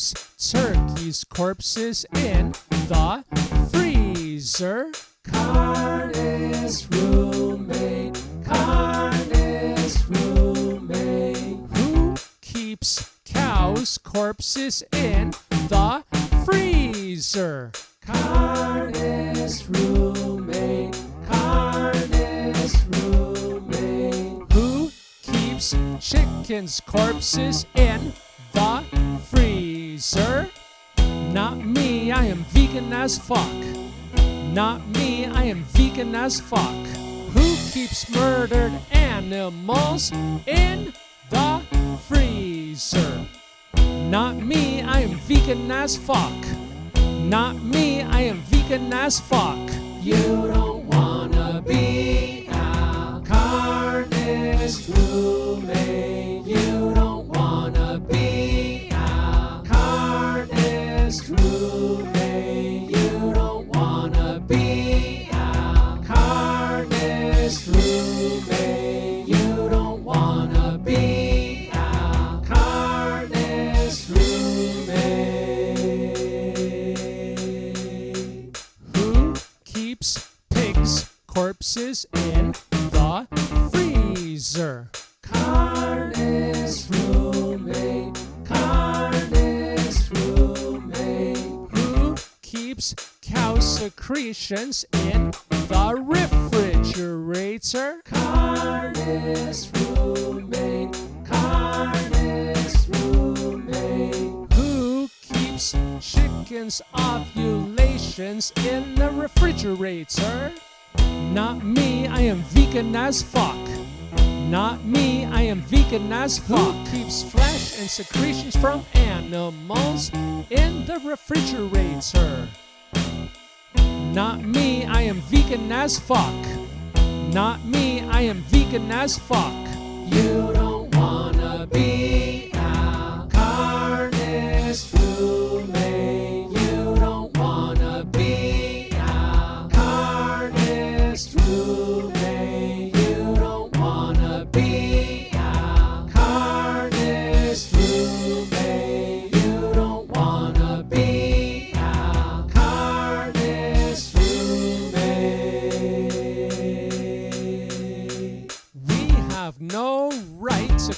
turkeys' corpses in the freezer? Carney's roommate, Carney's roommate. Who keeps cows' corpses in the freezer? Carney's roommate, Carney's roommate. Who keeps chickens' corpses in the freezer? Not me, I am vegan as fuck. Not me, I am vegan as fuck. Who keeps murdered animals in the freezer? Not me, I am vegan as fuck. Not me, I am vegan as fuck. You don't corpses in the freezer? Carney's roommate, Carney's roommate. Who keeps cow secretions in the refrigerator? Carney's roommate, Carney's roommate. Who keeps chickens' ovulations in the refrigerator? Not me, I am vegan as fuck. Not me, I am vegan as fuck. Who keeps flesh and secretions from animals in the refrigerator? Not me, I am vegan as fuck. Not me, I am vegan as fuck. You don't wanna be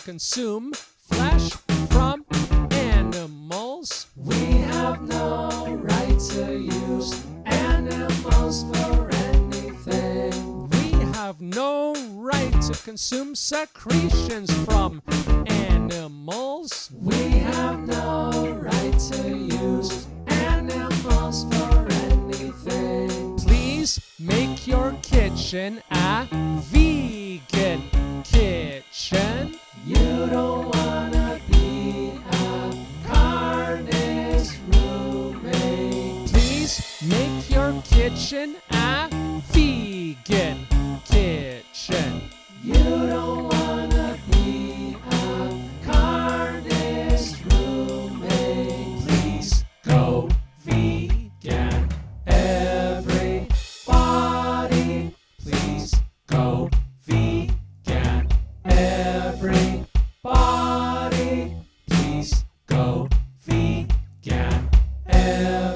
consume flesh from animals. We have no right to use animals for anything. We have no right to consume secretions from animals. We have no right to use animals for anything. Please make your kitchen a vegan kitchen kitchen Yeah.